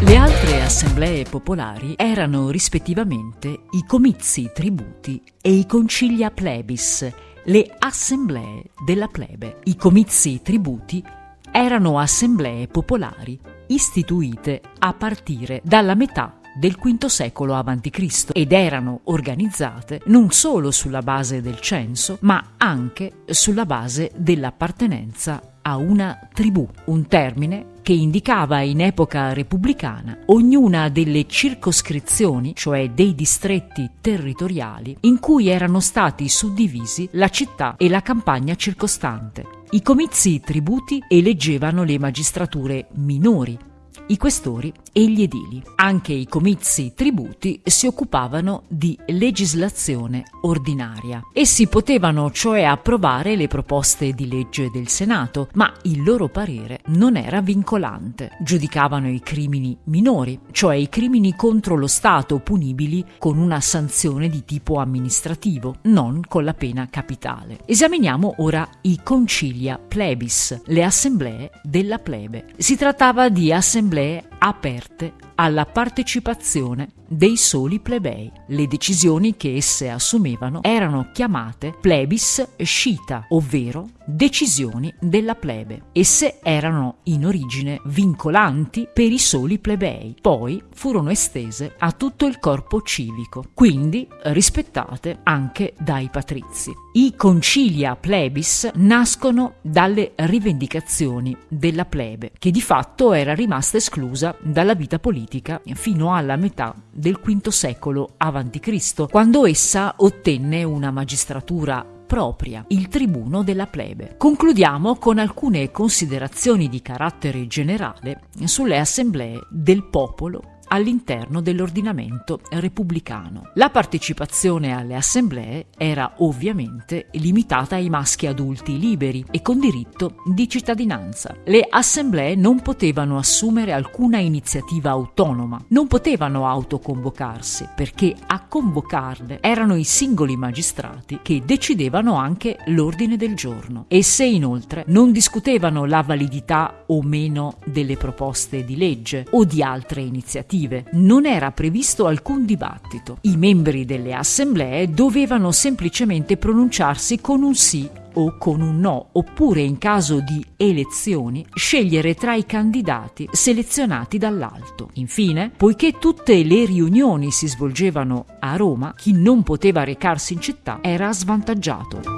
Le altre assemblee popolari erano rispettivamente i comizi tributi e i concilia plebis, le assemblee della plebe. I comizi tributi erano assemblee popolari istituite a partire dalla metà del V secolo a.C. ed erano organizzate non solo sulla base del censo, ma anche sulla base dell'appartenenza a una tribù, un termine che indicava in epoca repubblicana ognuna delle circoscrizioni, cioè dei distretti territoriali, in cui erano stati suddivisi la città e la campagna circostante. I comizi tributi eleggevano le magistrature minori, i questori e gli edili. Anche i comizi tributi si occupavano di legislazione ordinaria. Essi potevano cioè approvare le proposte di legge del Senato, ma il loro parere non era vincolante. Giudicavano i crimini minori, cioè i crimini contro lo Stato punibili con una sanzione di tipo amministrativo, non con la pena capitale. Esaminiamo ora i concilia plebis, le assemblee della plebe. Si trattava di assemblee aperte alla partecipazione dei soli plebei. Le decisioni che esse assumevano erano chiamate plebis scita, ovvero decisioni della plebe. Esse erano in origine vincolanti per i soli plebei, poi furono estese a tutto il corpo civico, quindi rispettate anche dai patrizi. I concilia plebis nascono dalle rivendicazioni della plebe, che di fatto era rimasta esclusa dalla vita politica fino alla metà del V secolo a.C., quando essa ottenne una magistratura propria, il tribuno della plebe. Concludiamo con alcune considerazioni di carattere generale sulle assemblee del popolo all'interno dell'ordinamento repubblicano. La partecipazione alle assemblee era ovviamente limitata ai maschi adulti liberi e con diritto di cittadinanza. Le assemblee non potevano assumere alcuna iniziativa autonoma, non potevano autoconvocarsi perché a convocarle erano i singoli magistrati che decidevano anche l'ordine del giorno. Esse inoltre non discutevano la validità o meno delle proposte di legge o di altre iniziative legislative. Non era previsto alcun dibattito. I membri delle assemblee dovevano semplicemente pronunciarsi con un sì o con un no, oppure in caso di elezioni scegliere tra i candidati selezionati dall'alto. Infine, poiché tutte le riunioni si svolgevano a Roma, chi non poteva recarsi in città era svantaggiato.